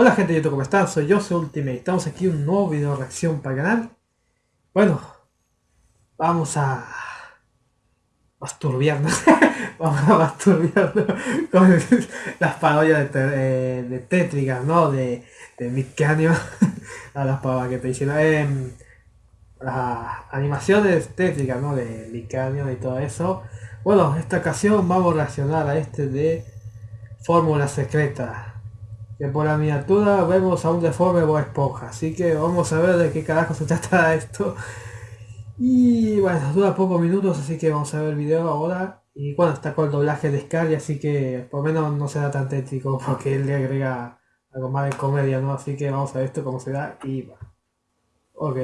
Hola gente de YouTube, ¿cómo están? Soy yo, soy Ultimate. Estamos aquí en un nuevo video reacción para el canal. Bueno, vamos a masturbiarnos. vamos a masturbiarnos con las parodias de, eh, de Tétricas, ¿no? De, de a las parodias que te hicieron. Eh, las animaciones tétricas, ¿no? De Micanium y todo eso. Bueno, esta ocasión vamos a reaccionar a este de Fórmula Secreta que por la miniatura vemos a un deforme o Esponja, así que vamos a ver de qué carajo se trata esto. Y bueno, dura pocos minutos, así que vamos a ver el video ahora. Y bueno, está con el doblaje de Scully, así que por menos no será tan tétrico porque él le agrega algo más de comedia, ¿no? Así que vamos a ver esto cómo se da y va. Ok.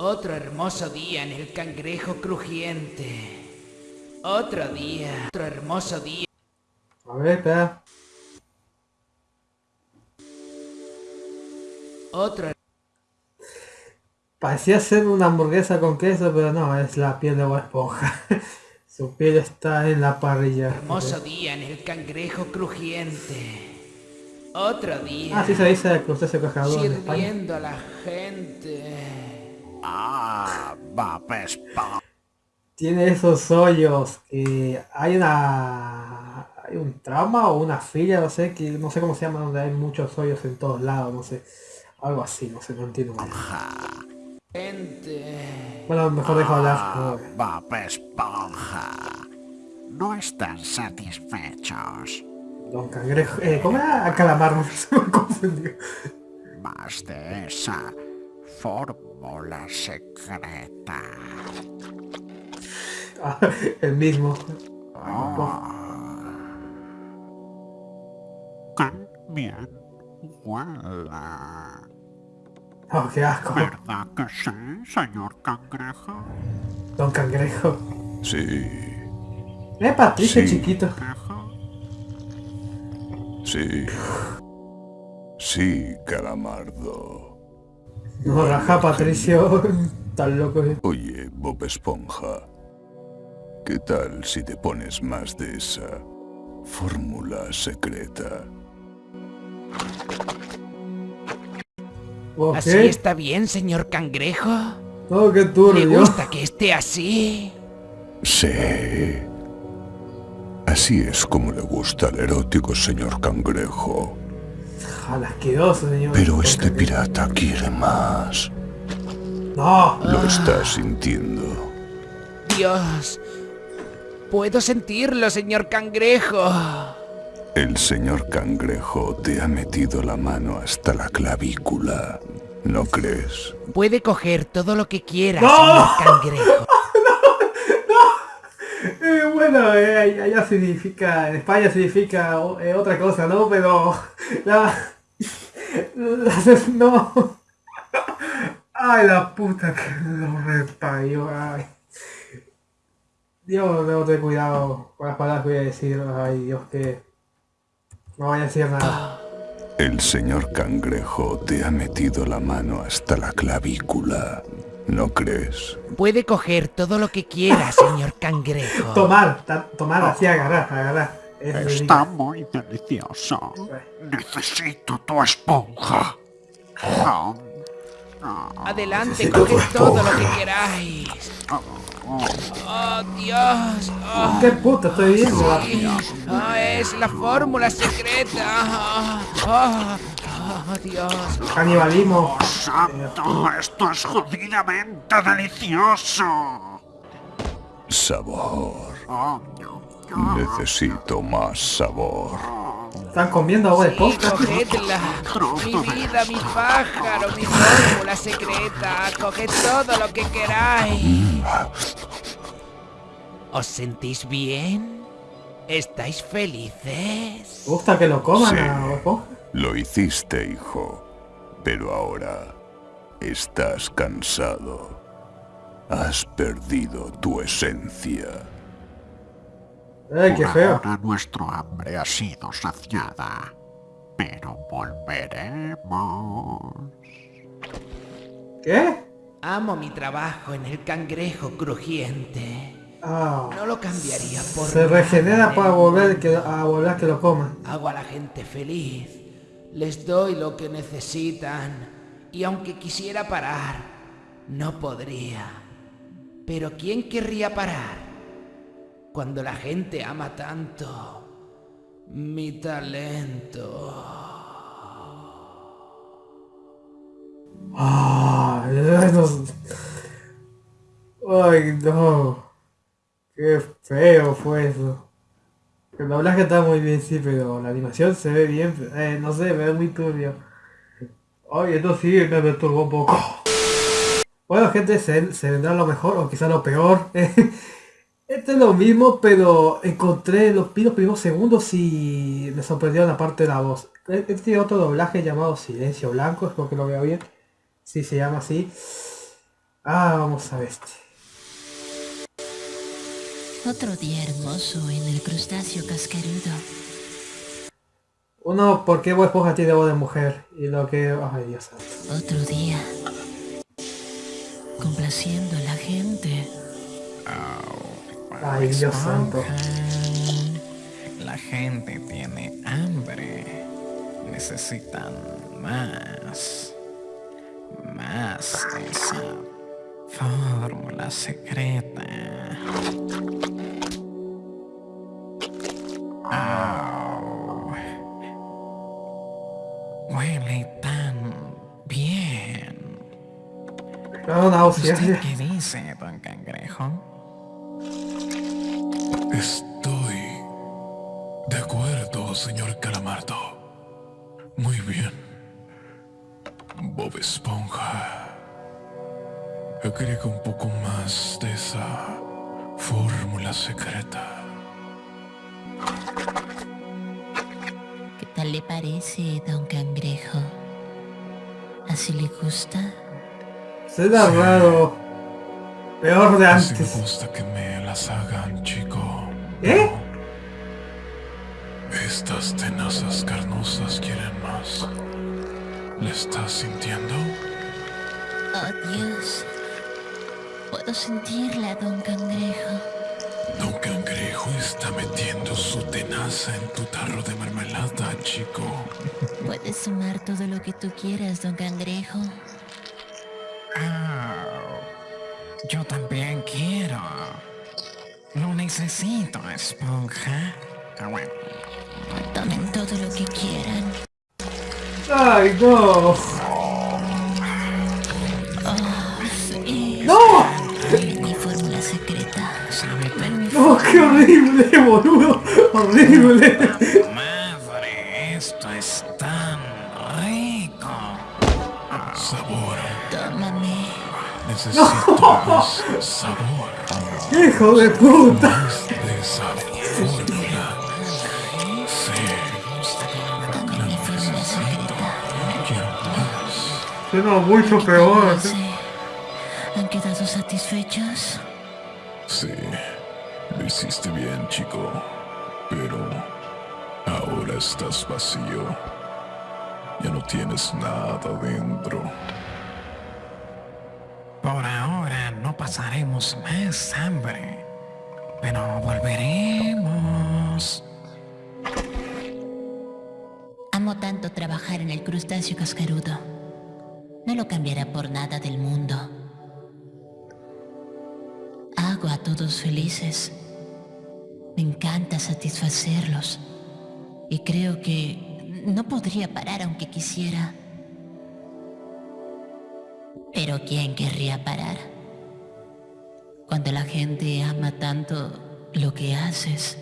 Otro hermoso día en el cangrejo crujiente. Otro día, otro hermoso día. A ver, espera. Otra. Parecía ser una hamburguesa con queso, pero no, es la piel de Bob Esponja. Su piel está en la parrilla. Hermoso día en el cangrejo crujiente. Otro día. Ah, sí se dice usted se cajador Sirviendo a la gente. Ah, Bob Esponja. Tiene esos hoyos. que hay una un trauma o una fila, no sé, que no sé cómo se llama, donde hay muchos hoyos en todos lados, no sé. Algo así, no sé, no entiendo mal. Gente. Bueno, mejor dejo hablar. Ah, Bob Esponja. No están satisfechos. Don Cangrejo. Eh, ¿Cómo era? Calamar, se me confundió. Más de esa fórmula secreta. Ah, el mismo. Oh. Bien, huela. Oh, qué asco. ¿Verdad que sí, señor cangrejo? Don Cangrejo. Sí. Eh, Patricio chiquito. Sí. Sí, calamardo. No raja, Patricio. Tan loco. Oye, Bob Esponja. ¿Qué tal si te pones más de esa fórmula secreta? ¿Así está bien, señor cangrejo? Oh, qué turbio. ¿Le gusta que esté así? Sí. Así es como le gusta al erótico señor cangrejo. Asqueroso, señor. Pero este pirata quiere más. No. Lo está sintiendo. Dios. Puedo sentirlo, señor cangrejo. El señor cangrejo te ha metido la mano hasta la clavícula. ¿No crees? Puede coger todo lo que quiera, señor cangrejo. no, no. Eh, bueno, eh, allá significa, en España significa eh, otra cosa, ¿no? Pero la, no. Ay, la puta que lo reparió. Ay. Dios, debo tener cuidado con las palabras que voy a decir. Ay, Dios, que no voy a decir nada. El señor cangrejo te ha metido la mano hasta la clavícula. ¿No crees? Puede coger todo lo que quiera, señor cangrejo. Tomar, tomar así, agarrar, agarrar. Está muy delicioso. Necesito tu esponja. Adelante, coge todo lo que queráis. Oh, Dios. Oh. ¿Qué puta estoy viendo? Oh, es la fórmula secreta. Oh, oh, Dios. Canibalismo. Santo, esto es jodidamente delicioso. Sabor. Necesito más sabor. ¿Están comiendo agua de posta? cogedla. Mi vida, mi pájaro, mi fórmula secreta. Coged todo lo que queráis. ¿Os sentís bien? ¿Estáis felices? gusta que lo coman sí, Lo hiciste, hijo. Pero ahora estás cansado. Has perdido tu esencia. ¡Ay, qué feo! Ahora nuestro hambre ha sido saciada. Pero volveremos. ¿Qué? Amo mi trabajo en el cangrejo crujiente. Ah, No lo cambiaría por se nada regenera en para volver que, a volver a que lo coman. Hago a la gente feliz. Les doy lo que necesitan. Y aunque quisiera parar, no podría. Pero ¿quién querría parar? Cuando la gente ama tanto mi talento. Ay, no. Qué feo fue eso. El doblaje está muy bien, sí, pero la animación se ve bien. Eh, no sé, me ve muy turbio. Ay, esto sí me perturbó un poco. Bueno, gente, se vendrá lo mejor o quizá lo peor. Este es lo mismo, pero encontré los, primeros segundos y me sorprendió la parte de la voz. Este tiene otro doblaje llamado Silencio Blanco, espero que lo vea bien. Sí, se llama así. Ah, vamos a ver este. Otro día hermoso en el crustáceo cascarudo. Uno, ¿por qué Bob Esponja tiene voz de mujer? Y lo que... Ay, Dios santo. Otro día. Complaciendo a la gente. Ay, Dios santo. La gente tiene hambre. Necesitan más. Más de esa fórmula secreta. Au. Huele tan bien. No, náuseas. ¿Usted qué dice, don Cangrejo? Estoy de acuerdo, señor Calamardo. Muy bien. Bob Esponja. Agrega un poco más de esa fórmula secreta. ¿Qué tal le parece, don Cangrejo? ¿Así le gusta? Suena raro. Peor de Así me antes. gusta que me las hagan, chico. ¿Eh? Estas tenazas carnosas quieren más. ¿Le estás sintiendo? Oh, Dios. Puedo sentirla, don Cangrejo. Don Cangrejo está metiendo su tenaza en tu tarro de mermelada, chico. Puedes sumar todo lo que tú quieras, don Cangrejo. Yo también quiero. Lo necesito, esponja. Ah, bueno. Tomen todo lo que quieran. Ay, no. Sí. ¡No! Mi fórmula secreta. Sabe tan No, qué horrible, boludo. Horrible. Necesito más sabor. Hijo de puta. Más de esa fórmula. Sí, fórmula secreta. quiero más. Suena mucho peor. No. ¿Han quedado satisfechos? Sí, lo hiciste bien, chico. Pero ahora estás vacío. Ya no tienes nada dentro. Por ahora no pasaremos más hambre. Pero volveremos. Amo tanto trabajar en el crustáceo cascarudo. No lo cambiará por nada del mundo. Hago a todos felices. Me encanta satisfacerlos. Y creo que no podría parar aunque quisiera. Pero ¿quién querría parar? Cuando la gente ama tanto lo que haces.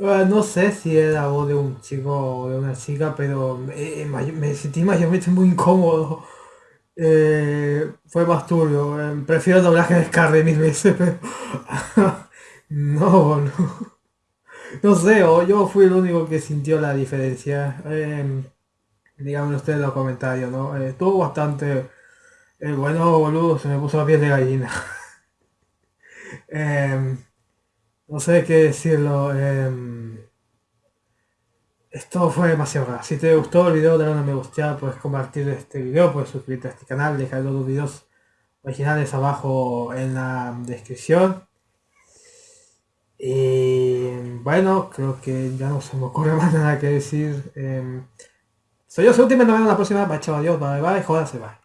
Ah, no sé si era voz de un chico o de una chica, pero eh, may- me sentí mayormente muy incómodo. Eh, fue más turbio. eh, prefiero el doblaje de Scarlett mil veces, pero... no, boludo. No sé, o yo fui el único que sintió la diferencia. Eh, díganme ustedes en los comentarios, ¿no? Eh, estuvo bastante... eh, bueno, boludo, se me puso la piel de gallina. Em, no sé qué decirlo. em, esto fue demasiado raro. Si te gustó el video, dale una me gusta, puedes compartir este video, puedes suscribirte a este canal, dejar los videos originales abajo en la descripción. Y bueno, creo que ya no se me ocurre más nada que decir. Soy yo, soy Ultimate, nos vemos la próxima. Bye, chao, adiós, bye, bye, jódase, bye.